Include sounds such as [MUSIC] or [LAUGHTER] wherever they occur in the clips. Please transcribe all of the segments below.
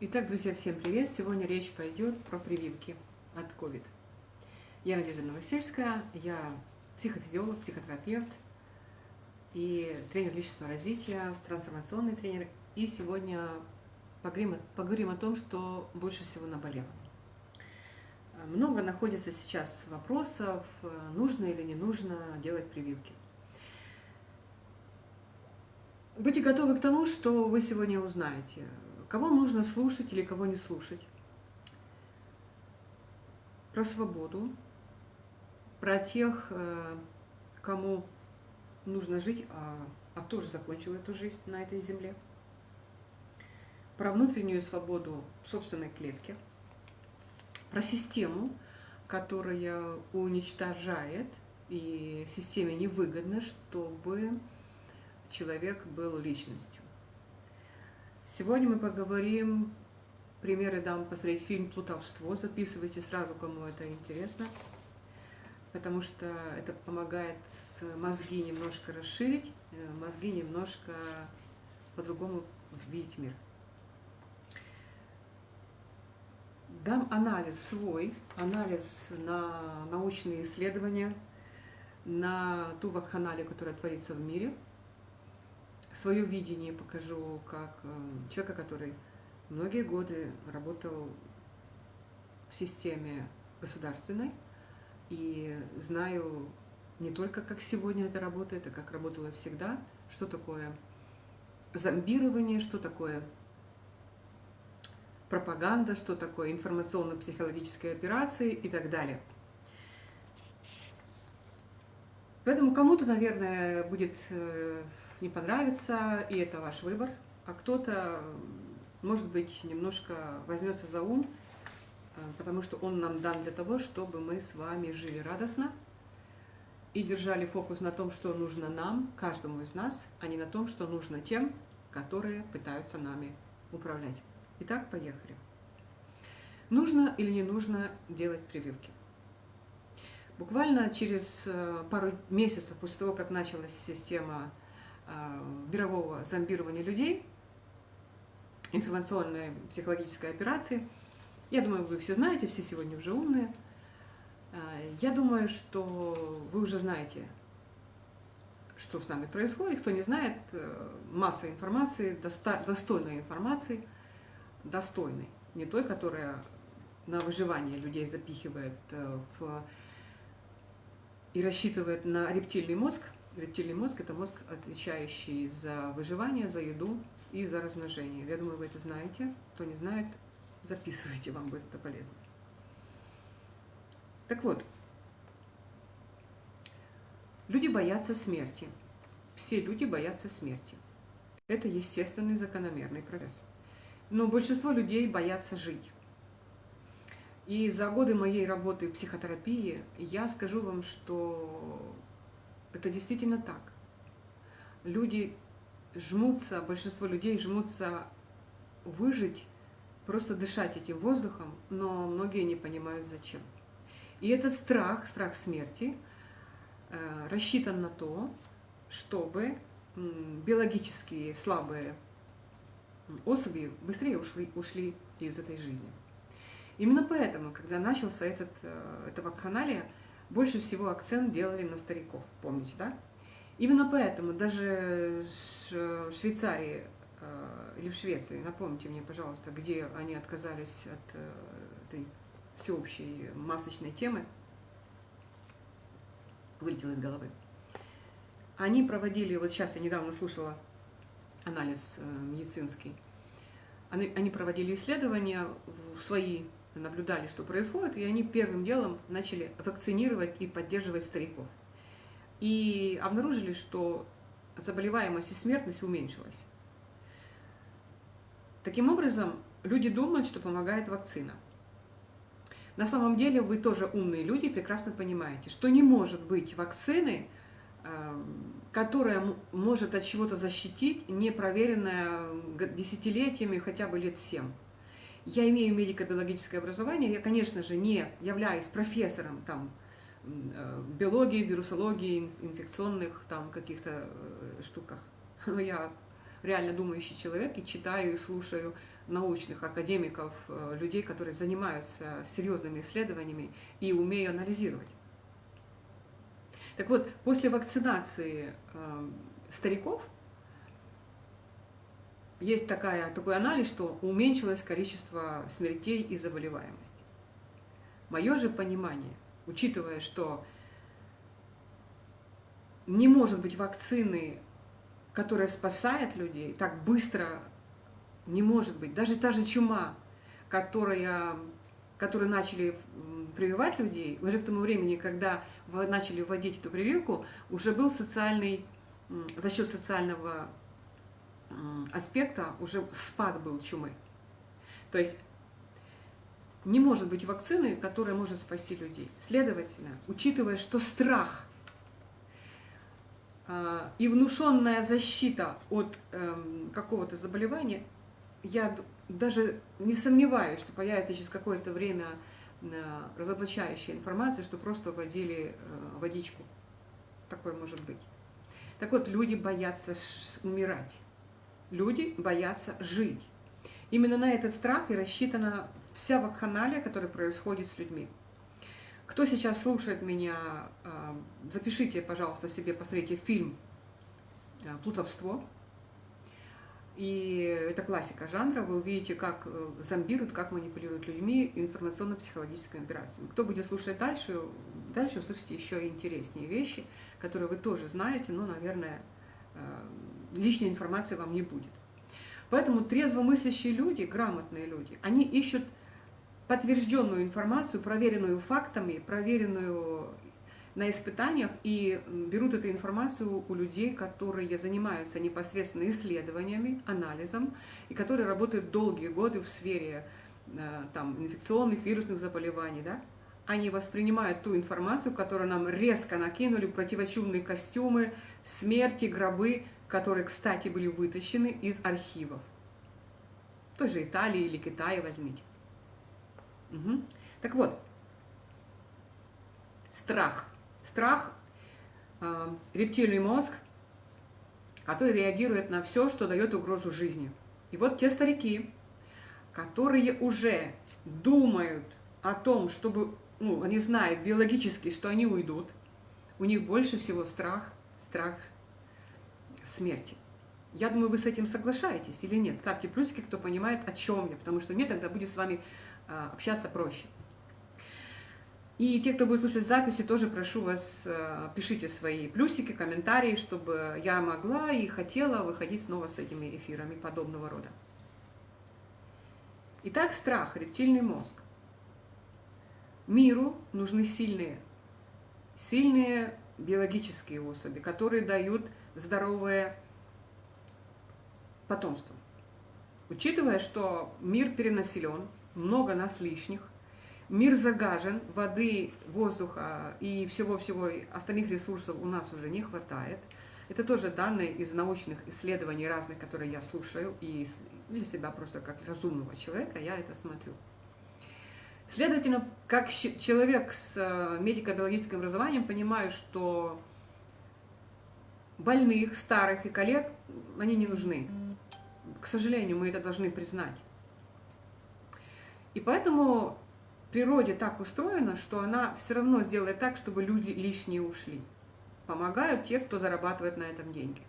Итак, друзья, всем привет! Сегодня речь пойдет про прививки от COVID. Я Надежда Новосельская, я психофизиолог, психотерапевт и тренер личностного развития, трансформационный тренер. И сегодня поговорим, поговорим о том, что больше всего наболело. Много находится сейчас вопросов, нужно или не нужно делать прививки. Будьте готовы к тому, что вы сегодня узнаете. Кого нужно слушать или кого не слушать. Про свободу, про тех, э, кому нужно жить, а, а кто закончил эту жизнь на этой земле. Про внутреннюю свободу собственной клетки. Про систему, которая уничтожает, и системе невыгодно, чтобы человек был личностью. Сегодня мы поговорим, примеры дам посмотреть фильм «Плутовство». Записывайте сразу, кому это интересно, потому что это помогает мозги немножко расширить, э, мозги немножко по-другому видеть мир. Дам анализ свой, анализ на научные исследования, на ту вакханалию, которая творится в мире – свое видение покажу, как э, человека, который многие годы работал в системе государственной, и знаю не только, как сегодня это работает, а как работало всегда, что такое зомбирование, что такое пропаганда, что такое информационно-психологические операции и так далее. Поэтому кому-то, наверное, будет э, не понравится, и это ваш выбор. А кто-то, может быть, немножко возьмется за ум, э, потому что он нам дан для того, чтобы мы с вами жили радостно и держали фокус на том, что нужно нам, каждому из нас, а не на том, что нужно тем, которые пытаются нами управлять. Итак, поехали. Нужно или не нужно делать прививки? Буквально через э, пару месяцев после того, как началась система мирового зомбирования людей, информационной психологической операции, я думаю, вы все знаете, все сегодня уже умные, э, я думаю, что вы уже знаете, что с нами происходит. Кто не знает, масса информации, достойной информации, достойной, не той, которая на выживание людей запихивает в и рассчитывает на рептильный мозг. Рептильный мозг – это мозг, отвечающий за выживание, за еду и за размножение. Я думаю, вы это знаете. Кто не знает, записывайте, вам будет это полезно. Так вот, люди боятся смерти. Все люди боятся смерти. Это естественный закономерный процесс. Но большинство людей боятся жить. И за годы моей работы в психотерапии я скажу вам, что это действительно так. Люди жмутся, большинство людей жмутся выжить, просто дышать этим воздухом, но многие не понимают зачем. И этот страх, страх смерти, э, рассчитан на то, чтобы биологические слабые особи быстрее ушли, ушли из этой жизни. Именно поэтому, когда начался этот, э, эта вакханалия, больше всего акцент делали на стариков, помните, да? Именно поэтому даже в Швейцарии э, или в Швеции, напомните мне, пожалуйста, где они отказались от э, этой всеобщей масочной темы, вылетело из головы. Они проводили, вот сейчас я недавно слушала анализ медицинский, они, они проводили исследования в свои наблюдали, что происходит, и они первым делом начали вакцинировать и поддерживать стариков. И обнаружили, что заболеваемость и смертность уменьшилась. Таким образом, люди думают, что помогает вакцина. На самом деле вы тоже умные люди прекрасно понимаете, что не может быть вакцины, эм, которая может от чего-то защитить, не проверенная десятилетиями, хотя бы лет семь. Я имею медико-биологическое образование, я, конечно же, не являюсь профессором там, э, биологии, вирусологии, инфекционных там каких-то э, штуках. [LAUGHS] Но я реально думающий человек и читаю и слушаю научных академиков, э, людей, которые занимаются серьезными исследованиями и умею анализировать. Так вот, после вакцинации стариков есть такая, такой анализ, что уменьшилось количество смертей и заболеваемости. Мое же понимание, учитывая, что не может быть вакцины, которая спасает людей так быстро, не может быть. Даже та же чума, которая, которую начали прививать людей, уже к тому времени, когда начали вводить эту прививку, уже был социальный, за счет социального аспекта уже спад был чумы. То есть не может быть вакцины, которая может спасти людей. Следовательно, учитывая, что страх а, и внушенная защита от эм, какого-то заболевания, я даже не сомневаюсь, что появится через какое-то время э, разоблачающая информация, что просто вводили э, водичку. Такое может быть. Так вот, люди боятся умирать. Люди боятся жить. Именно на этот страх и рассчитана вся вакханалия, которая происходит с людьми. Кто сейчас слушает меня, а, запишите, пожалуйста, себе, посмотрите фильм а, «Плутовство». И это классика жанра, вы увидите, как э, зомбируют, как манипулируют людьми информационно-психологическими операциями. Кто будет слушать дальше, дальше услышите еще интереснее вещи, которые вы тоже знаете, но, наверное, э, лишней информации вам не будет. Поэтому трезвомыслящие люди, грамотные люди, они ищут подтвержденную информацию, проверенную фактами, проверенную на испытаниях и берут эту информацию у людей, которые занимаются непосредственно исследованиями, анализом, и которые работают долгие годы в сфере э, там, инфекционных, вирусных заболеваний. Да? Они воспринимают ту информацию, которую нам резко накинули, противочумные костюмы, смерти, гробы, которые, кстати, были вытащены из архивов. Той же Италии или Китая возьмите. Угу. Так вот, страх. Страх э, рептильный мозг, который реагирует на все, что дает угрозу жизни. И вот те старики, которые уже думают о том, чтобы, ну, они знают биологически, что они уйдут, у них больше всего страх, страх смерти. Я думаю, вы с этим соглашаетесь или нет. Ставьте плюсики, кто понимает, о чем я, потому что мне тогда будет с вами а, общаться проще. И те, кто будет слушать записи, тоже прошу вас, а, пишите свои плюсики, комментарии, чтобы я могла и хотела выходить снова с этими эфирами подобного рода. Итак, страх, рептильный мозг. Миру нужны сильные, сильные биологические особи, которые дают здоровое потомство. Учитывая, что мир перенаселен, много нас лишних, мир загажен, воды, воздуха и всего-всего остальных ресурсов у нас уже не хватает. Это тоже данные из научных исследований разных, которые я слушаю, и для себя просто как разумного человека я это смотрю. Следовательно, как человек с э, медико-биологическим образованием понимаю, что больных, старых и коллег, они не нужны. К сожалению, мы это должны признать. И поэтому природе так устроено, что она все равно сделает так, чтобы люди лишние ушли. Помогают те, кто зарабатывает на этом деньги.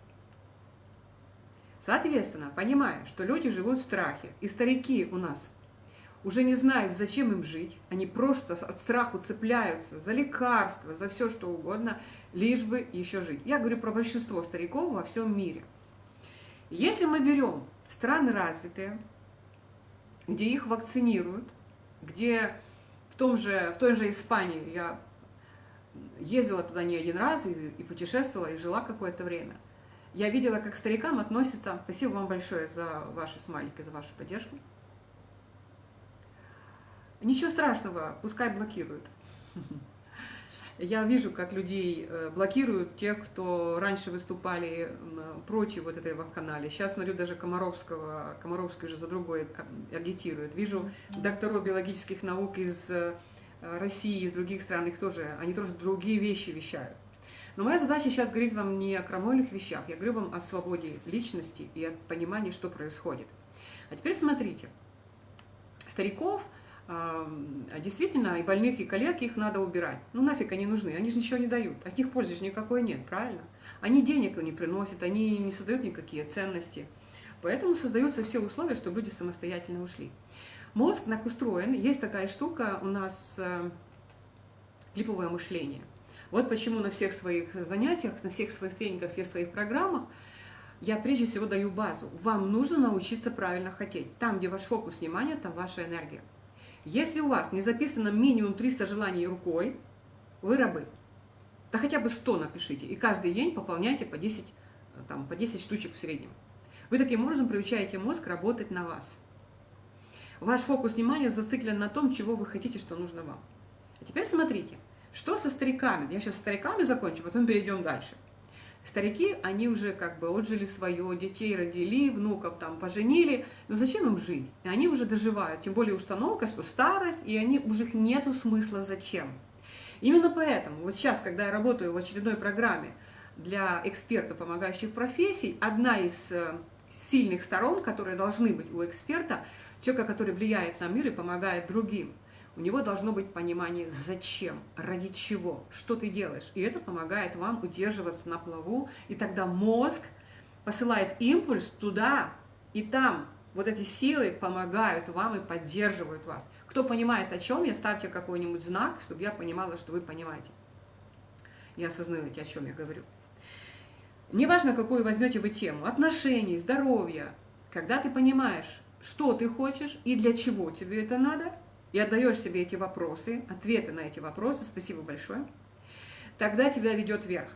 Соответственно, понимая, что люди живут в страхе, и старики у нас уже не знают, зачем им жить, они просто от страху цепляются за лекарства, за все что угодно, лишь бы еще жить. Я говорю про большинство стариков во всем мире. Если мы берем страны развитые, где их вакцинируют, где в, том же, в той же Испании я ездила туда не один раз и, и путешествовала, и жила какое-то время. Я видела, как старикам относятся. Спасибо вам большое за ваши смайлики, за вашу поддержку. Ничего страшного, пускай блокируют. Я вижу, как людей э, блокируют, тех, кто раньше выступали против вот этой канале. Сейчас смотрю, даже Комаровского, Комаровский уже за другой агитирует. Вижу докторов биологических наук из э, России, из других стран, их тоже, они тоже другие вещи вещают. Но моя задача сейчас говорить вам не о крамольных вещах, я говорю вам о свободе личности и о понимании, что происходит. А теперь смотрите. Стариков, действительно, и больных, и коллег, их надо убирать. Ну нафиг они нужны, они же ничего не дают, от них пользы же никакой нет, правильно? Они денег не приносят, они не создают никакие ценности. Поэтому создаются все условия, чтобы люди самостоятельно ушли. Мозг так устроен, есть такая штука у нас э, клиповое мышление. Вот почему на всех своих занятиях, на всех своих тренингах, всех своих программах я прежде всего даю базу. Вам нужно научиться правильно хотеть. Там, где ваш фокус внимания, там ваша энергия. Если у вас не записано минимум 300 желаний рукой, вы рабы. Да хотя бы 100 напишите. И каждый день пополняйте по 10, там, по 10 штучек в среднем. Вы таким образом приучаете мозг работать на вас. Ваш фокус внимания зациклен на том, чего вы хотите, что нужно вам. А теперь смотрите, что со стариками. Я сейчас с стариками закончу, потом перейдем дальше. Старики, они уже как бы отжили свое, детей родили, внуков там поженили, но зачем им жить? И они уже доживают, тем более установка, что старость, и они уже нету смысла зачем. Именно поэтому, вот сейчас, когда я работаю в очередной программе для экспертов, помогающих профессий, одна из э, сильных сторон, которые должны быть у эксперта, человека, который влияет на мир и помогает другим – у него должно быть понимание, зачем, ради чего, что ты делаешь. И это помогает вам удерживаться на плаву, и тогда мозг посылает импульс туда и там. Вот эти силы помогают вам и поддерживают вас. Кто понимает о чем, я ставьте какой-нибудь знак, чтобы я понимала, что вы понимаете. И осознаете, о чем я говорю. Неважно, какую возьмете вы тему, отношений, здоровья, когда ты понимаешь, что ты хочешь и для чего тебе это надо – и отдаешь себе эти вопросы, ответы на эти вопросы, спасибо большое, тогда тебя ведет вверх.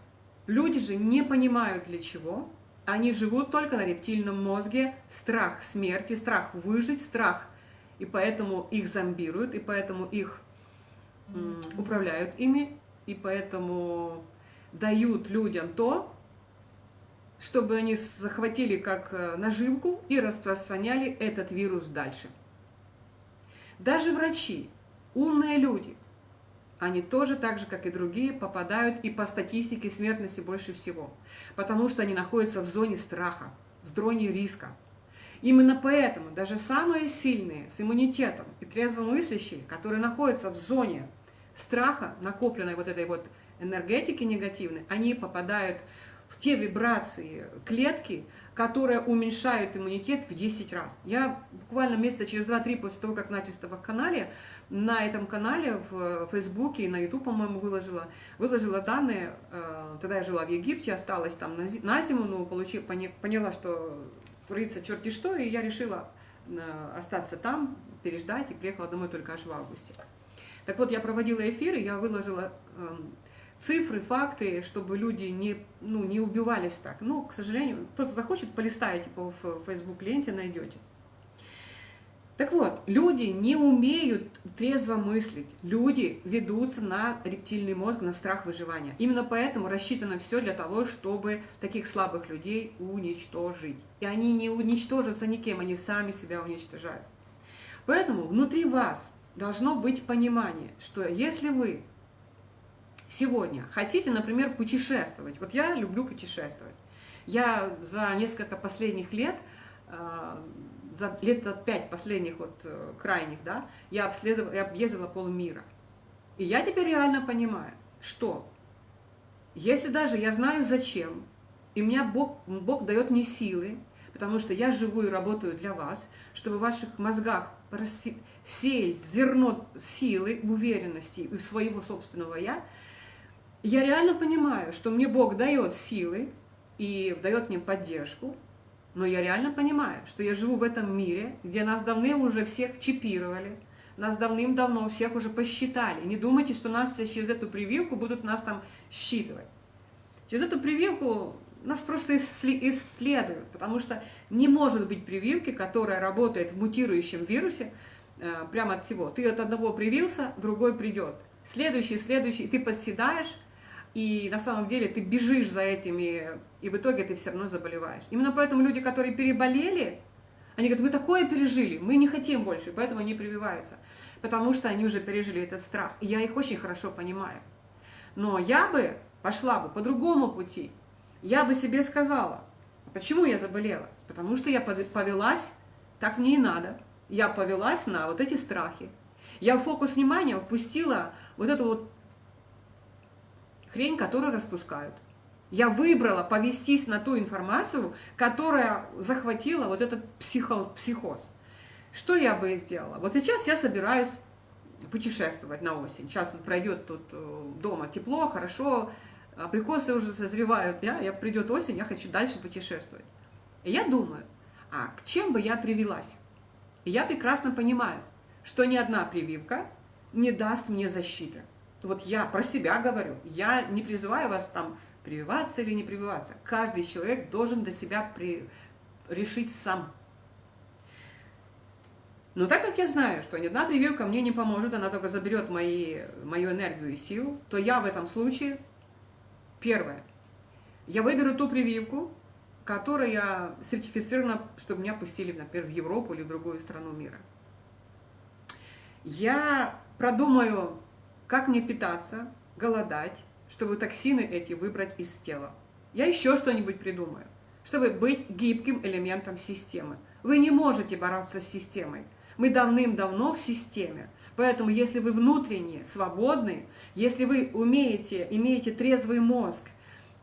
Люди же не понимают для чего, они живут только на рептильном мозге, страх смерти, страх выжить, страх, и поэтому их зомбируют, и поэтому их управляют ими, и поэтому дают людям то, чтобы они захватили как э, наживку и распространяли этот вирус дальше. Даже врачи, умные люди, они тоже так же, как и другие, попадают и по статистике смертности больше всего, потому что они находятся в зоне страха, в зоне риска. Именно поэтому даже самые сильные, с иммунитетом и трезвомыслящие, которые находятся в зоне страха, накопленной вот этой вот энергетики негативной, они попадают в те вибрации клетки, которые уменьшают иммунитет в 10 раз. Я буквально месяца через 2-3 после того, как начал в канале, на этом канале в Фейсбуке и на YouTube, по-моему, выложила, выложила данные. Э, тогда я жила в Египте, осталась там на зиму, но получив, поняла, что творится черти что, и я решила э, остаться там, переждать, и приехала домой только аж в августе. Так вот, я проводила эфиры, я выложила эм, цифры, факты, чтобы люди не, ну, не убивались так. Ну, к сожалению, кто-то захочет, полистаете по Facebook ленте, найдете. Так вот, люди не умеют трезво мыслить. Люди ведутся на рептильный мозг, на страх выживания. Именно поэтому рассчитано все для того, чтобы таких слабых людей уничтожить. И они не уничтожатся никем, они сами себя уничтожают. Поэтому внутри вас должно быть понимание, что если вы сегодня. Хотите, например, путешествовать, вот я люблю путешествовать, я за несколько последних лет, э, за лет за пять последних вот э, крайних, да, я обследовала, я объездила полмира. И я теперь реально понимаю, что если даже я знаю зачем, и меня Бог, Бог дает мне силы, потому что я живу и работаю для вас, чтобы в ваших мозгах сеять зерно силы, уверенности и своего собственного «я», я реально понимаю, что мне Бог дает силы и дает мне поддержку, но я реально понимаю, что я живу в этом мире, где нас давным уже всех чипировали, нас давным-давно всех уже посчитали. Не думайте, что нас через эту прививку будут нас там считывать. Через эту прививку нас просто исследуют, потому что не может быть прививки, которая работает в мутирующем вирусе, э, прямо от всего. Ты от одного привился, другой придет. Следующий, следующий, ты подседаешь, и на самом деле ты бежишь за этими, и в итоге ты все равно заболеваешь. Именно поэтому люди, которые переболели, они говорят, мы такое пережили, мы не хотим больше, поэтому они прививаются. Потому что они уже пережили этот страх. И я их очень хорошо понимаю. Но я бы пошла бы по другому пути, я бы себе сказала, почему я заболела? Потому что я повелась, так мне и надо. Я повелась на вот эти страхи. Я фокус внимания упустила вот эту вот хрень, которую распускают. Я выбрала повестись на ту информацию, которая захватила вот этот психо, психоз. Что я бы сделала? Вот сейчас я собираюсь путешествовать на осень. Сейчас вот пройдет тут э, дома тепло, хорошо, абрикосы уже созревают, я, я придет осень, я хочу дальше путешествовать. И я думаю, а к чем бы я привелась? И я прекрасно понимаю, что ни одна прививка не даст мне защиты. Вот я про себя говорю, я не призываю вас там прививаться или не прививаться. Каждый человек должен для себя при... решить сам. Но так как я знаю, что ни одна прививка мне не поможет, она только заберет мои, мою энергию и силу, то я в этом случае, первое, я выберу ту прививку, которая сертифицирована, чтобы меня пустили, например, в Европу или в другую страну мира. Я продумаю, как мне питаться, голодать, чтобы токсины эти выбрать из тела. Я еще что-нибудь придумаю, чтобы быть гибким элементом системы. Вы не можете бороться с системой. Мы давным-давно в системе. Поэтому, если вы внутренне свободны, если вы умеете, имеете трезвый мозг,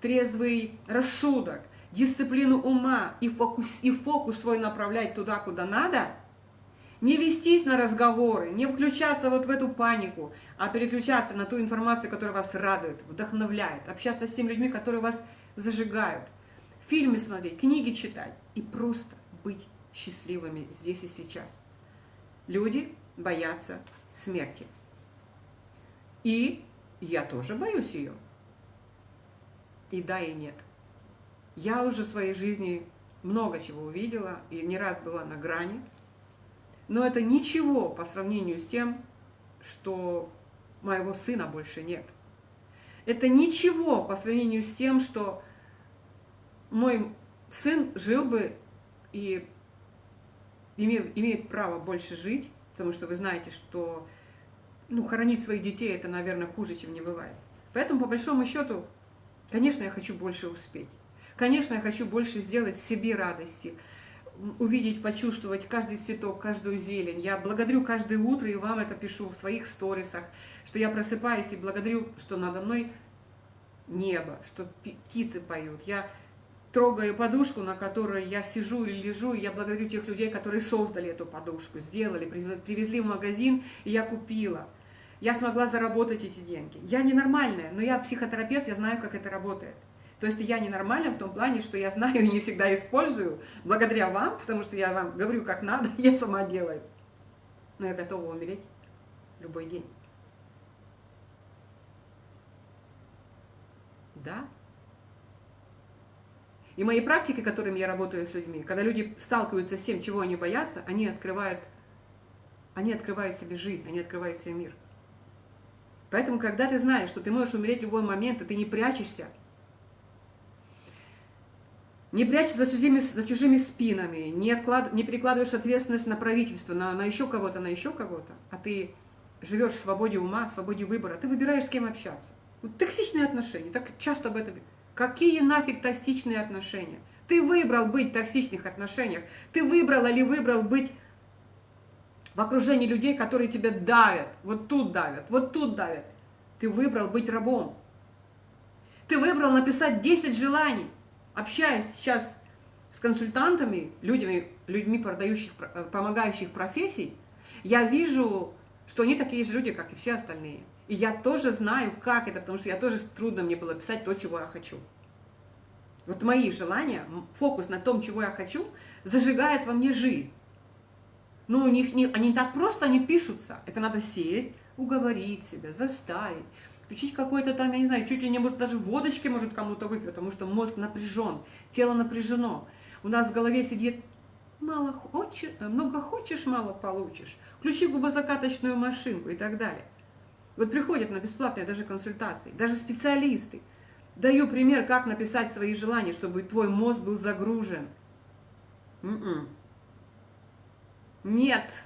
трезвый рассудок, дисциплину ума и фокус, и фокус свой направлять туда, куда надо, не вестись на разговоры, не включаться вот в эту панику, а переключаться на ту информацию, которая вас радует, вдохновляет, общаться с теми людьми, которые вас зажигают, фильмы смотреть, книги читать и просто быть счастливыми здесь и сейчас. Люди боятся смерти. И я тоже боюсь ее. И да, и нет. Я уже в своей жизни много чего увидела и не раз была на грани. Но это ничего по сравнению с тем, что моего сына больше нет. Это ничего по сравнению с тем, что мой сын жил бы и имеет, право больше жить, потому что вы знаете, что ну, хоронить своих детей это, наверное, хуже, чем не бывает. Поэтому, по большому счету, конечно, я хочу больше успеть. Конечно, я хочу больше сделать себе радости, увидеть, почувствовать каждый цветок, каждую зелень. Я благодарю каждое утро и вам это пишу в своих сторисах, что я просыпаюсь и благодарю, что надо мной небо, что птицы поют. Я трогаю подушку, на которой я сижу или лежу, и я благодарю тех людей, которые создали эту подушку, сделали, привезли в магазин, и я купила. Я смогла заработать эти деньги. Я ненормальная, но я психотерапевт, я знаю, как это работает. То есть я ненормальна в том плане, что я знаю и не всегда использую, благодаря вам, потому что я вам говорю, как надо, [LAUGHS] я сама делаю. Но я готова умереть любой день. Да? И мои практики, которыми я работаю с людьми, когда люди сталкиваются с тем, чего они боятся, они открывают, они открывают себе жизнь, они открывают себе мир. Поэтому, когда ты знаешь, что ты можешь умереть в любой момент, и ты не прячешься, не прячешься за чужими, за чужими спинами, не, отклад, не перекладываешь ответственность на правительство, на, на еще кого-то, на еще кого-то, а ты живешь в свободе ума, в свободе выбора, ты выбираешь, с кем общаться. Вот токсичные отношения, так часто об этом. Какие нафиг токсичные отношения? Ты выбрал быть в токсичных отношениях. Ты выбрал или выбрал быть в окружении людей, которые тебя давят. Вот тут давят, вот тут давят. Ты выбрал быть рабом. Ты выбрал написать 10 желаний общаясь сейчас с консультантами, людьми, людьми продающих, э, помогающих профессий, я вижу, что они такие же люди, как и все остальные. И я тоже знаю, как это, потому что я тоже трудно мне было писать то, чего я хочу. Вот мои желания, фокус на том, чего я хочу, зажигает во мне жизнь. Ну, у них не, они так просто не пишутся. Это надо сесть, уговорить себя, заставить включить какой-то там, я не знаю, чуть ли не может даже водочки может кому-то выпить, потому что мозг напряжен, тело напряжено. У нас в голове сидит мало хочешь, много хочешь, мало получишь. Включи губозакаточную машинку и так далее. Вот приходят на бесплатные даже консультации, даже специалисты. Даю пример, как написать свои желания, чтобы твой мозг был загружен. Н м-м. -н. Нет.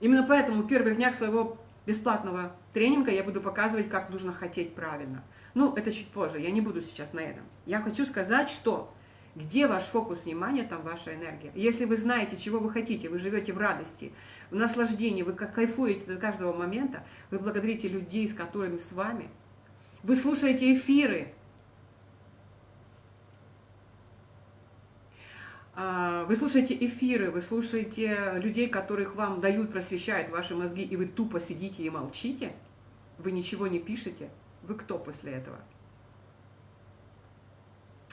Именно поэтому в первых днях своего бесплатного тренинга я буду показывать, как нужно хотеть правильно. Ну, это чуть позже, я не буду сейчас на этом. Я хочу сказать, что где ваш фокус внимания, там ваша энергия. Если вы знаете, чего вы хотите, вы живете в радости, в наслаждении, вы как кайфуете до каждого момента, вы благодарите людей, с которыми с вами, вы слушаете эфиры, а, вы слушаете эфиры, вы слушаете людей, которых вам дают, просвещают ваши мозги, и вы тупо сидите и молчите, вы ничего не пишете, вы кто после этого?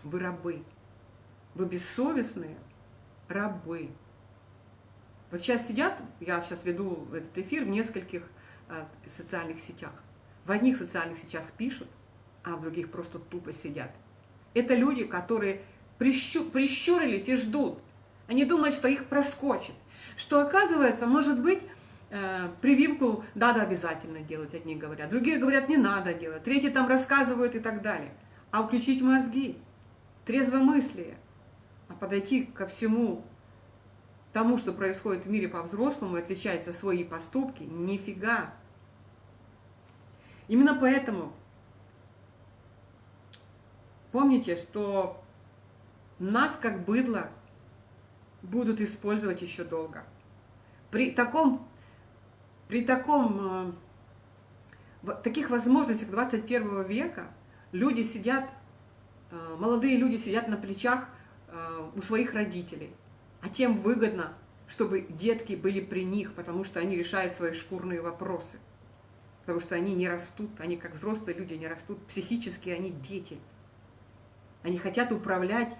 Вы рабы. Вы бессовестные рабы. Вот сейчас сидят, я сейчас веду этот эфир в нескольких э, социальных сетях. В одних социальных сетях пишут, а в других просто тупо сидят. Это люди, которые прищу, прищурились и ждут. Они думают, что их проскочит. Что оказывается, может быть, э, прививку надо обязательно делать, одни говорят. Другие говорят, не надо делать. Третьи там рассказывают и так далее. А включить мозги, трезвомыслие – а подойти ко всему тому, что происходит в мире по-взрослому, и отвечать за свои поступки, нифига. Именно поэтому помните, что нас как быдло будут использовать еще долго. При таком, при таком, э, таких возможностях 21 века люди сидят, э, молодые люди сидят на плечах Э, у своих родителей. А тем выгодно, чтобы детки были при них, потому что они решают свои шкурные вопросы. Потому что они не растут, они как взрослые люди не растут, психически они дети. Они хотят управлять,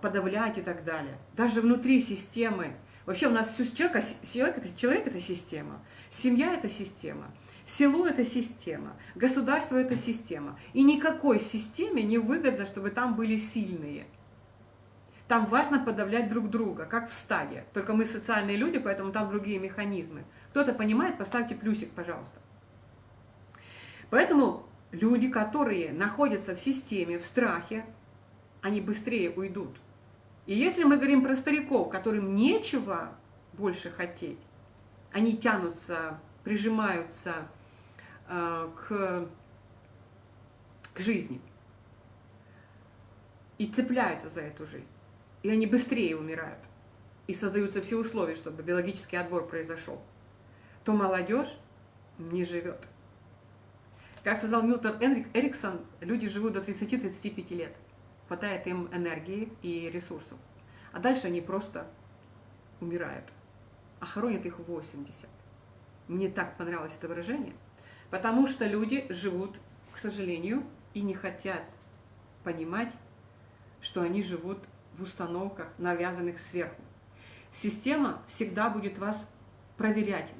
подавлять и так далее. Даже внутри системы. Вообще у нас человек, человек, это, человек – это система, семья – это система, село – это система, государство – это система. И никакой системе не выгодно, чтобы там были сильные – там важно подавлять друг друга, как в стаде. Только мы социальные люди, поэтому там другие механизмы. Кто-то понимает, поставьте плюсик, пожалуйста. Поэтому люди, которые находятся в системе, в страхе, они быстрее уйдут. И если мы говорим про стариков, которым нечего больше хотеть, они тянутся, прижимаются э, к, к жизни и цепляются за эту жизнь и они быстрее умирают, и создаются все условия, чтобы биологический отбор произошел, то молодежь не живет. Как сказал Милтон Эриксон, люди живут до 30-35 лет. Хватает им энергии и ресурсов. А дальше они просто умирают. А хоронят их 80. Мне так понравилось это выражение. Потому что люди живут, к сожалению, и не хотят понимать, что они живут в установках, навязанных сверху. Система всегда будет вас проверять,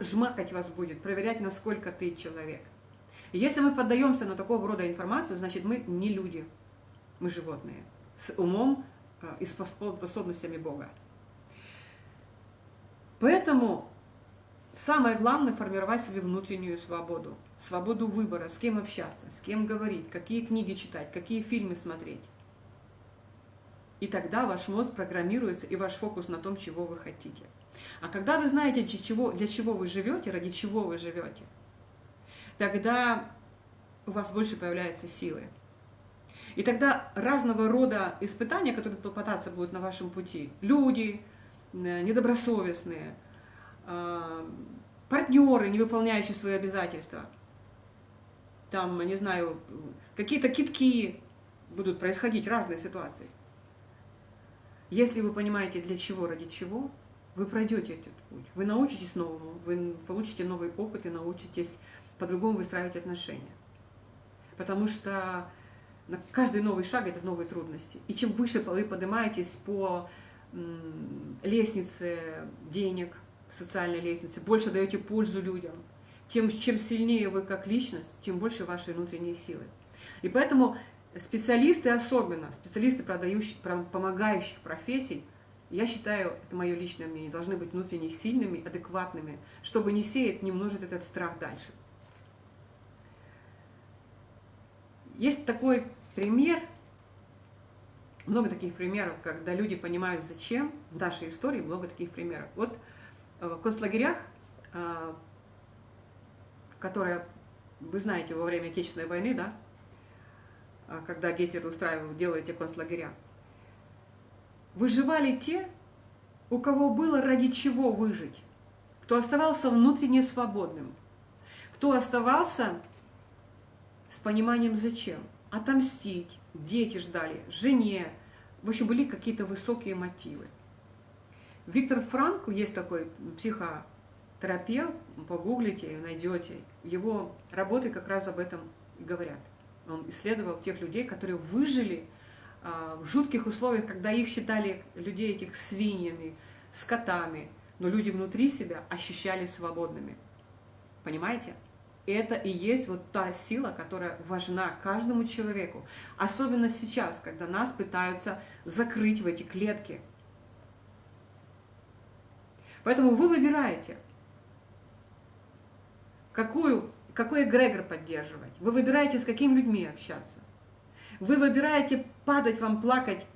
жмакать вас будет, проверять, насколько ты человек. Если мы поддаемся на такого рода информацию, значит мы не люди, мы животные, с умом э, и способностями Бога. Поэтому самое главное формировать себе внутреннюю свободу, свободу выбора, с кем общаться, с кем говорить, какие книги читать, какие фильмы смотреть. И тогда ваш мозг программируется, и ваш фокус на том, чего вы хотите. А когда вы знаете, для чего, для чего вы живете, ради чего вы живете, тогда у вас больше появляется силы. И тогда разного рода испытания, которые попадаться будут на вашем пути, люди э, недобросовестные, э, партнеры, не выполняющие свои обязательства, там, не знаю, какие-то китки, будут происходить разные ситуации. Если вы понимаете, для чего, ради чего, вы пройдете этот путь. Вы научитесь новому, вы получите новый опыт и научитесь по-другому выстраивать отношения. Потому что каждый новый шаг – это новые трудности. И чем выше вы поднимаетесь по лестнице денег, социальной лестнице, больше даете пользу людям, тем, чем сильнее вы как личность, тем больше вашей внутренней силы. И поэтому специалисты особенно, специалисты продающих, помогающих профессий, я считаю, это мое личное мнение, должны быть внутренне сильными, адекватными, чтобы не сеять, не множить этот страх дальше. Есть такой пример, много таких примеров, когда люди понимают, зачем, в нашей истории много таких примеров. Вот э, в концлагерях, э, которые, вы знаете, во время Отечественной войны, да, а, когда Гитлер устраивал, делал эти концлагеря. Выживали те, у кого было ради чего выжить, кто оставался внутренне свободным, кто оставался с пониманием зачем. Отомстить, дети ждали, жене. В общем, были какие-то высокие мотивы. Виктор Франкл, есть такой психотерапевт, погуглите, найдете. Его работы как раз об этом говорят. Он исследовал тех людей, которые выжили а, в жутких условиях, когда их считали людей этих свиньями, скотами, но люди внутри себя ощущали свободными. Понимаете? Это и есть вот та сила, которая важна каждому человеку. Особенно сейчас, когда нас пытаются закрыть в эти клетки. Поэтому вы выбираете, какую, какой эгрегор поддерживать. Вы выбираете, с какими людьми общаться. Вы выбираете, падать вам, плакать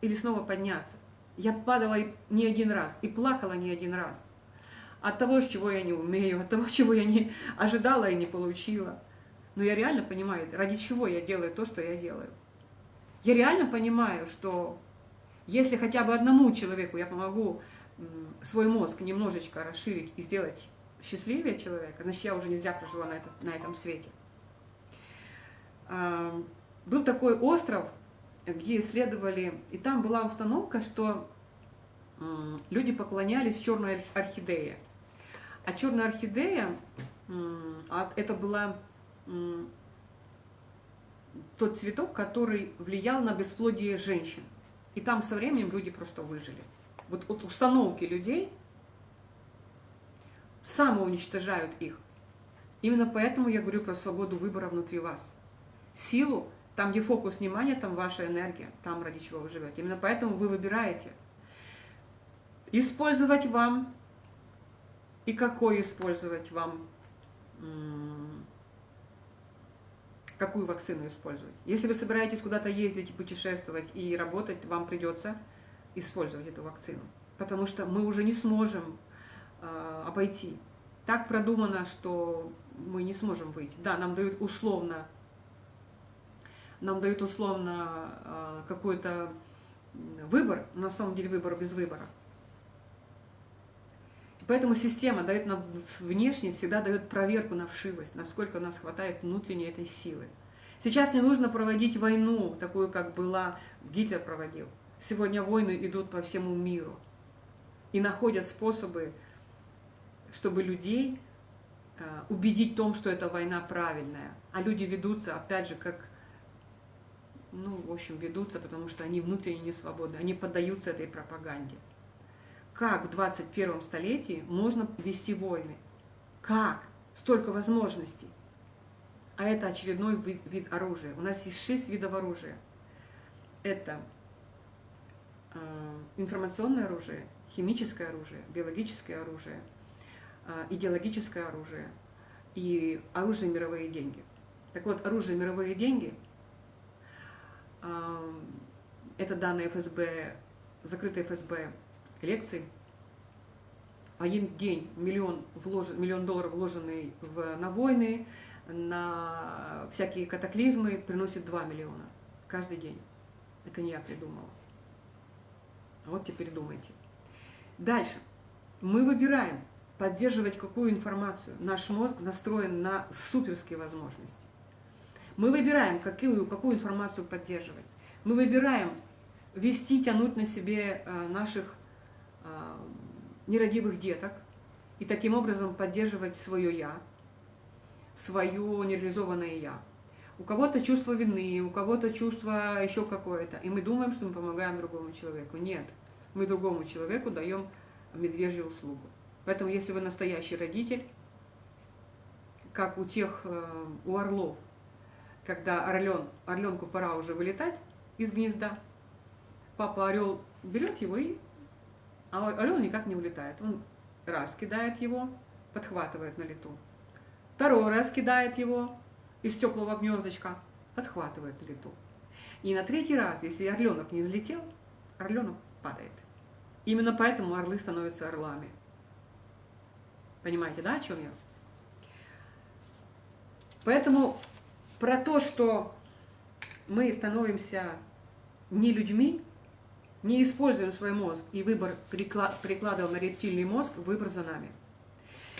или снова подняться. Я падала не один раз и плакала не один раз от того, чего я не умею, от того, [LAUGHS] чего я не ожидала и не получила. Но я реально понимаю, ради чего я делаю то, что я делаю. Я реально понимаю, что если хотя бы одному человеку я помогу свой мозг немножечко расширить и сделать счастливее человека, значит, я уже не зря прожила на, это, на этом свете. Был такой остров, где исследовали, и там была установка, что люди поклонялись черной орхидее. А черная орхидея, а это была тот цветок, который влиял на бесплодие женщин. И там со временем люди просто выжили. Вот от установки людей самоуничтожают их. Именно поэтому я говорю про свободу выбора внутри вас. Силу, там, где фокус внимания, там ваша энергия, там, ради чего вы живете. Именно поэтому вы выбираете. Использовать вам и какой использовать вам, какую вакцину использовать. Если вы собираетесь куда-то ездить путешествовать и работать, вам придется использовать эту вакцину, потому что мы уже не сможем э, обойти. Так продумано, что мы не сможем выйти. Да, нам дают условно, нам дают условно э, какой-то выбор, на самом деле выбор без выбора. Поэтому система дает нам внешне, всегда дает проверку на вшивость, насколько у нас хватает внутренней этой силы. Сейчас не нужно проводить войну, такую, как была Гитлер проводил. Сегодня войны идут по всему миру. И находят способы, чтобы людей а, убедить в том, что эта война правильная. А люди ведутся, опять же, как, ну, в общем, ведутся, потому что они внутренне не свободны. Они поддаются этой пропаганде как в 21 столетии можно вести войны. Как? Столько возможностей. А это очередной вид, вид оружия. У нас есть шесть видов оружия. Это э, информационное оружие, химическое оружие, биологическое оружие, э, идеологическое оружие и оружие мировые деньги. Так вот, оружие мировые деньги э, это данные ФСБ, закрытые ФСБ лекций. Один день миллион, влож... миллион долларов, вложенный в, на войны, на всякие катаклизмы, приносит 2 миллиона каждый день. Это не я придумала. Вот теперь думайте. Дальше. Мы выбираем, поддерживать какую информацию. Наш мозг настроен на суперские возможности. Мы выбираем, какую, какую информацию поддерживать. Мы выбираем вести, тянуть на себе э, наших нерадивых деток и таким образом поддерживать свое «я», свое нереализованное «я». У кого-то чувство вины, у кого-то чувство еще какое-то. И мы думаем, что мы помогаем другому человеку. Нет, мы другому человеку даем медвежью услугу. Поэтому, если вы настоящий родитель, как у тех, э, у орлов, когда орлен, орленку пора уже вылетать из гнезда, папа орел берет его и а орел никак не улетает. Он раз кидает его, подхватывает на лету. Второй раз кидает его из теплого гнездочка, подхватывает на лету. И на третий раз, если орленок не взлетел, орленок падает. Именно поэтому орлы становятся орлами. Понимаете, да, о чем я? Поэтому про то, что мы становимся не людьми, не используем свой мозг и выбор перекладываем на рептильный мозг, выбор за нами.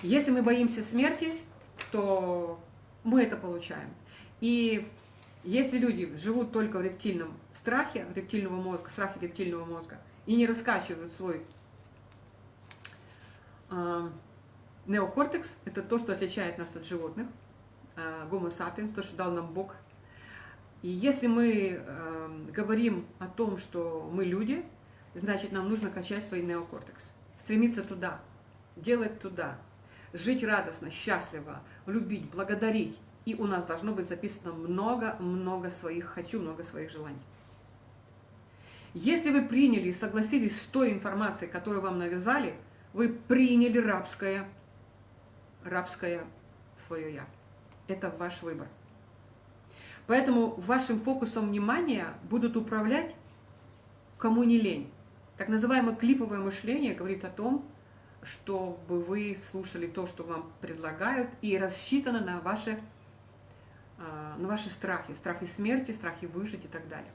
Если мы боимся смерти, то мы это получаем. И если люди живут только в рептильном страхе рептильного мозга, страхе рептильного мозга, и не раскачивают свой э, неокортекс, это то, что отличает нас от животных, э, sapiens, то, что дал нам Бог. И если мы э, говорим о том, что мы люди, значит, нам нужно качать свой неокортекс, стремиться туда, делать туда, жить радостно, счастливо, любить, благодарить, и у нас должно быть записано много-много своих «хочу», много своих желаний. Если вы приняли и согласились с той информацией, которую вам навязали, вы приняли рабское, рабское свое «я». Это ваш выбор. Поэтому вашим фокусом внимания будут управлять кому не лень. Так называемое клиповое мышление говорит о том, чтобы вы слушали то, что вам предлагают, и рассчитано на ваши а, на ваши страхи, страхи смерти, страхи выжить и так далее.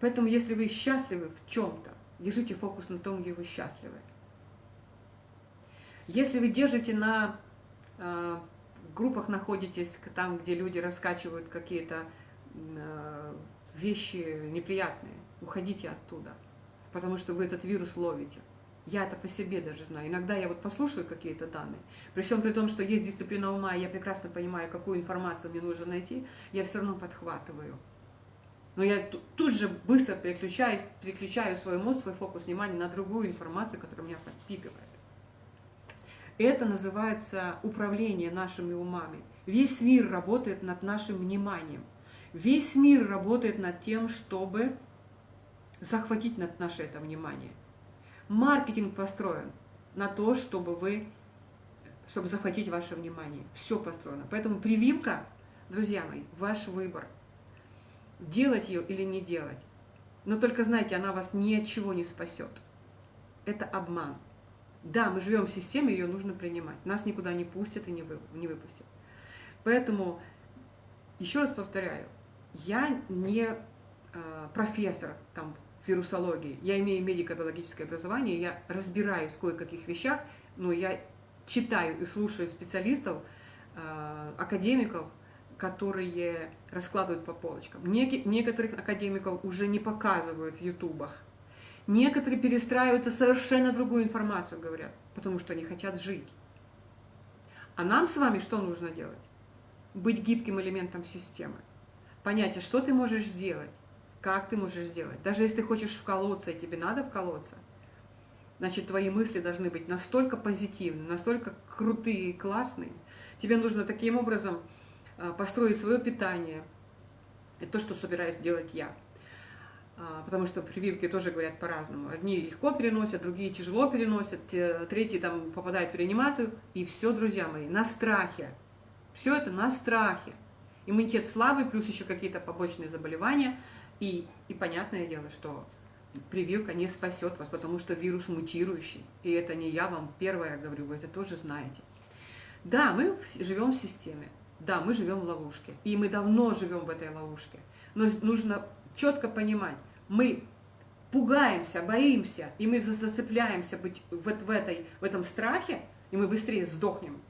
Поэтому, если вы счастливы в чем-то, держите фокус на том, где вы счастливы. Если вы держите на э, группах, находитесь там, где люди раскачивают какие-то э, вещи неприятные, уходите оттуда, потому что вы этот вирус ловите. Я это по себе даже знаю. Иногда я вот послушаю какие-то данные, при всем при том, что есть дисциплина ума, и я прекрасно понимаю, какую информацию мне нужно найти, я все равно подхватываю. Но я тут же быстро переключаю, переключаю свой мозг, свой фокус внимания на другую информацию, которая меня подпитывает. Это называется управление нашими умами. Весь мир работает над нашим вниманием. Весь мир работает над тем, чтобы захватить над наше это внимание. Маркетинг построен на то, чтобы вы, чтобы захватить ваше внимание. Все построено. Поэтому прививка, друзья мои, ваш выбор. Делать ее или не делать. Но только знайте, она вас ни от чего не спасет. Это обман. Да, мы живем в системе, ее нужно принимать. Нас никуда не пустят и не, вы, не выпустят. Поэтому, еще раз повторяю, я не э, профессор там, вирусологии. Я имею медико-биологическое образование, я разбираюсь в кое-каких вещах, но я читаю и слушаю специалистов, э, академиков, которые раскладывают по полочкам. Некоторых академиков уже не показывают в ютубах. Некоторые перестраиваются совершенно другую информацию, говорят, потому что они хотят жить. А нам с вами что нужно делать? Быть гибким элементом системы. Понять, а что ты можешь сделать, как ты можешь сделать. Даже если ты хочешь вколоться, и тебе надо вколоться, значит, твои мысли должны быть настолько позитивны, настолько крутые и классные. Тебе нужно таким образом а, построить свое питание. Это то, что собираюсь делать я. А, потому что прививки тоже говорят по-разному. Одни легко переносят, другие тяжело переносят, третьи там попадают в реанимацию. И все, друзья мои, на страхе. Все это на страхе. Иммунитет слабый, плюс еще какие-то побочные заболевания – и, и понятное дело, что прививка не спасет вас, потому что вирус мутирующий. И это не я вам первое говорю, вы это тоже знаете. Да, мы живем в системе, да, мы живем в ловушке. И мы давно живем в этой ловушке. Но нужно четко понимать, мы пугаемся, боимся, и мы зацепляемся быть вот в, этой, в этом страхе, и мы быстрее сдохнем,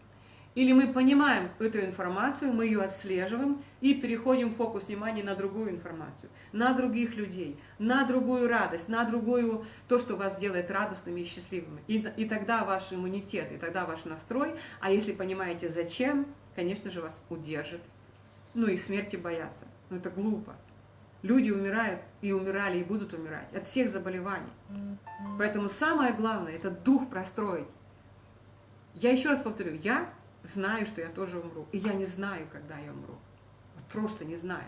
или мы понимаем эту информацию, мы ее отслеживаем и переходим фокус внимания на другую информацию, на других людей, на другую радость, на другую, то, что вас делает радостными и счастливыми. И, и тогда ваш иммунитет, и тогда ваш настрой, а если понимаете зачем, конечно же вас удержит. Ну и смерти бояться. Ну это глупо. Люди умирают и умирали, и будут умирать от всех заболеваний. Поэтому самое главное – это дух простроить. Я еще раз повторю, я знаю, что я тоже умру. И я не знаю, когда я умру. Просто не знаю.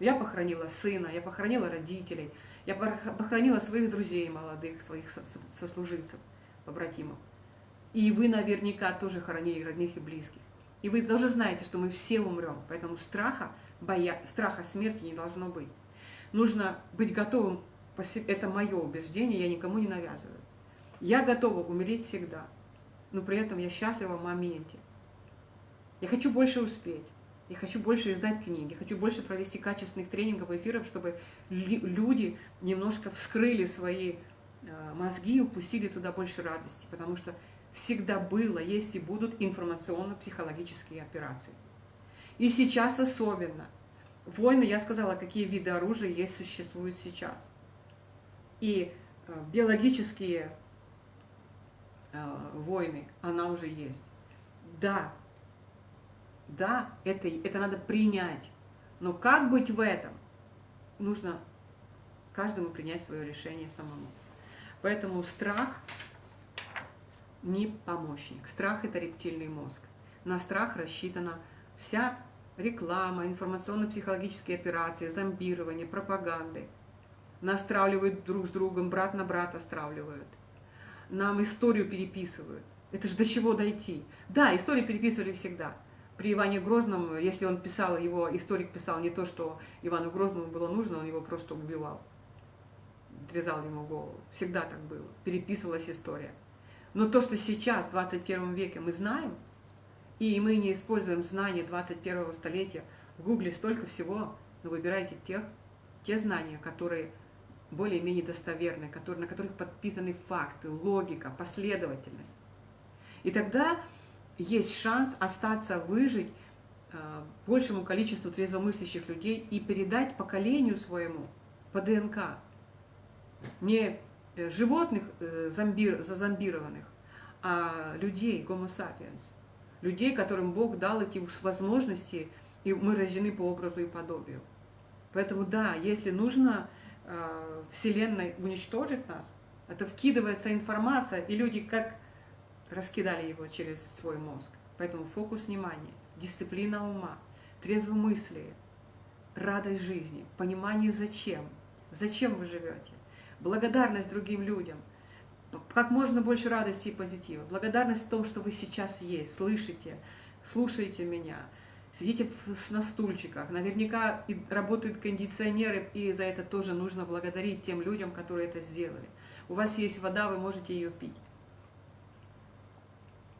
Я похоронила сына, я похоронила родителей, я похоронила своих друзей молодых, своих сослуживцев, побратимов. И вы наверняка тоже хоронили родных и близких. И вы тоже знаете, что мы все умрем, поэтому страха, боя, страха смерти не должно быть. Нужно быть готовым, это мое убеждение, я никому не навязываю. Я готова умереть всегда, но при этом я счастлива в моменте. Я хочу больше успеть. Я хочу больше издать книги, хочу больше провести качественных тренингов эфиров, чтобы люди немножко вскрыли свои э, мозги и упустили туда больше радости, потому что всегда было, есть и будут информационно-психологические операции. И сейчас особенно. Войны, я сказала, какие виды оружия есть, существуют сейчас. И э, биологические э, войны, она уже есть. Да, да, это, это надо принять. Но как быть в этом? Нужно каждому принять свое решение самому. Поэтому страх не помощник. Страх – это рептильный мозг. На страх рассчитана вся реклама, информационно-психологические операции, зомбирование, пропаганды. Нас стравливают друг с другом, брат на брата стравливают. Нам историю переписывают. Это же до чего дойти? Да, историю переписывали всегда. При Иване Грозном, если он писал, его историк писал не то, что Ивану Грозному было нужно, он его просто убивал. Отрезал ему голову. Всегда так было. Переписывалась история. Но то, что сейчас, в 21 веке, мы знаем, и мы не используем знания 21 столетия, в Гугле столько всего, но выбирайте тех, те знания, которые более-менее достоверны, которые, на которых подписаны факты, логика, последовательность. И тогда есть шанс остаться, выжить э, большему количеству трезвомыслящих людей и передать поколению своему по ДНК не Э, животных э, зомбир, зазомбированных, а людей, гомо sapiens, людей, которым Бог дал эти возможности, и мы рождены по образу и подобию. Поэтому да, если нужно э, Вселенной уничтожить нас, это вкидывается информация, и люди как раскидали его через свой мозг. Поэтому фокус внимания, дисциплина ума, трезвомыслие, радость жизни, понимание зачем, зачем вы живете, благодарность другим людям, как можно больше радости и позитива, благодарность в том, что вы сейчас есть, слышите, слушаете меня, сидите на стульчиках, наверняка работают кондиционеры, и за это тоже нужно благодарить тем людям, которые это сделали. У вас есть вода, вы можете ее пить.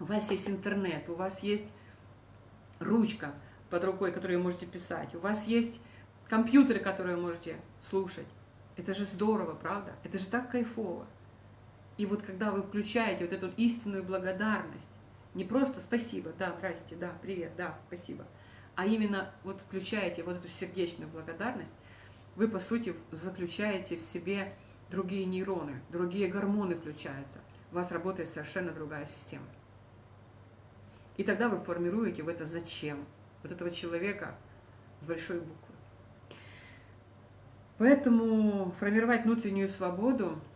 У вас есть интернет, у вас есть ручка под рукой, которую вы можете писать, у вас есть компьютеры, которые вы можете слушать. Это же здорово, правда? Это же так кайфово. И вот когда вы включаете вот эту истинную благодарность, не просто спасибо, да, здрасте, да, привет, да, спасибо, а именно вот включаете вот эту сердечную благодарность, вы, по сути, заключаете в себе другие нейроны, другие гормоны включаются. У вас работает совершенно другая система. И тогда вы формируете в это зачем, вот этого человека с большой буквы. Поэтому формировать внутреннюю свободу –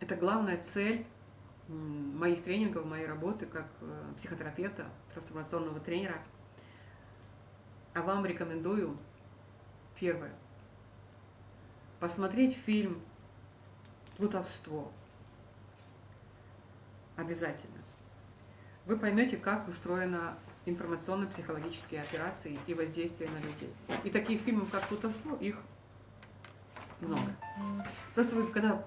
это главная цель моих тренингов, моей работы как э, психотерапевта, трансформационного тренера. А вам рекомендую первое – посмотреть фильм «Плутовство». Обязательно. Вы поймете, как устроена информационно-психологические операции и воздействие на людей. И таких фильмов, как «Плутовство», их много. Просто вы, когда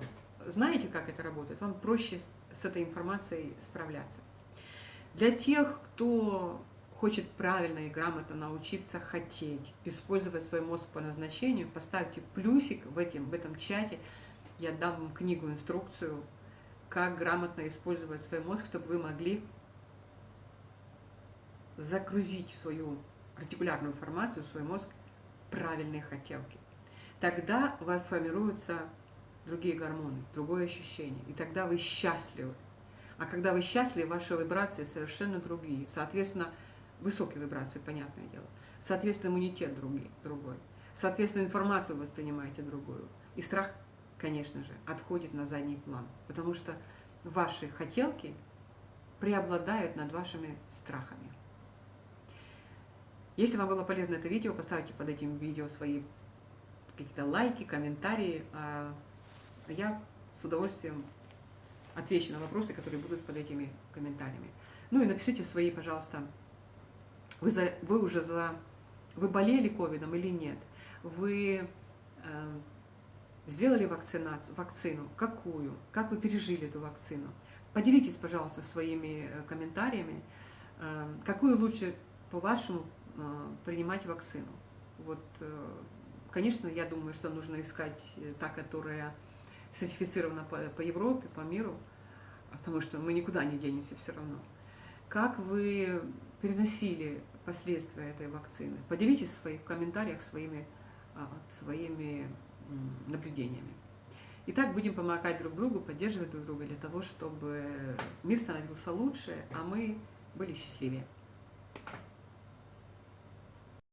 знаете, как это работает, вам проще с этой информацией справляться. Для тех, кто хочет правильно и грамотно научиться хотеть, использовать свой мозг по назначению, поставьте плюсик в, этом в этом чате, я дам вам книгу, инструкцию, как грамотно использовать свой мозг, чтобы вы могли загрузить свою артикулярную формацию, в свой мозг правильные хотелки. Тогда у вас формируются другие гормоны, другое ощущение, и тогда вы счастливы. А когда вы счастливы, ваши вибрации совершенно другие. Соответственно, высокие вибрации, понятное дело. Соответственно, иммунитет другой. другой. Соответственно, информацию воспринимаете другую. И страх, конечно же, отходит на задний план. Потому что ваши хотелки преобладают над вашими страхами. Если вам было полезно это видео, поставьте под этим видео свои какие-то лайки, комментарии. Я с удовольствием отвечу на вопросы, которые будут под этими комментариями. Ну и напишите свои, пожалуйста, вы, за, вы уже за... Вы болели ковидом или нет? Вы э, сделали вакцинацию, вакцину? Какую? Как вы пережили эту вакцину? Поделитесь, пожалуйста, своими э, комментариями. Э, какую лучше по-вашему принимать вакцину. Вот, конечно, я думаю, что нужно искать та, которая сертифицирована по, по Европе, по миру, потому что мы никуда не денемся все равно. Как вы переносили последствия этой вакцины? Поделитесь в своих комментариях своими, а, своими наблюдениями. Итак, будем помогать друг другу, поддерживать друг друга для того, чтобы мир становился лучше, а мы были счастливее.